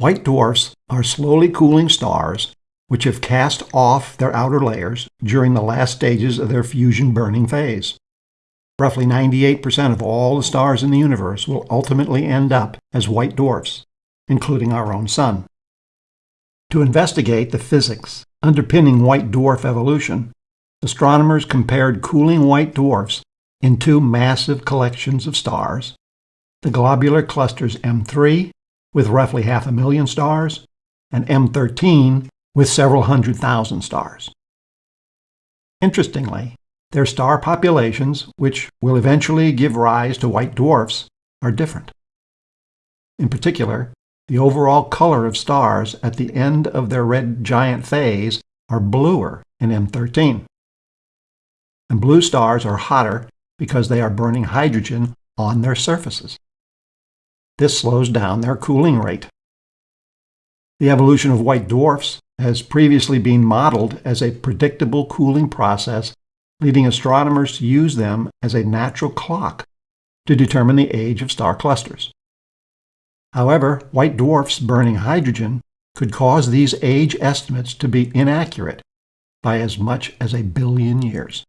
White dwarfs are slowly cooling stars which have cast off their outer layers during the last stages of their fusion burning phase. Roughly 98% of all the stars in the universe will ultimately end up as white dwarfs, including our own Sun. To investigate the physics underpinning white dwarf evolution, astronomers compared cooling white dwarfs in two massive collections of stars, the globular clusters M3 with roughly half a million stars, and M13 with several hundred thousand stars. Interestingly, their star populations, which will eventually give rise to white dwarfs, are different. In particular, the overall color of stars at the end of their red giant phase are bluer in M13. And blue stars are hotter because they are burning hydrogen on their surfaces. This slows down their cooling rate. The evolution of white dwarfs has previously been modeled as a predictable cooling process leading astronomers to use them as a natural clock to determine the age of star clusters. However, white dwarfs burning hydrogen could cause these age estimates to be inaccurate by as much as a billion years.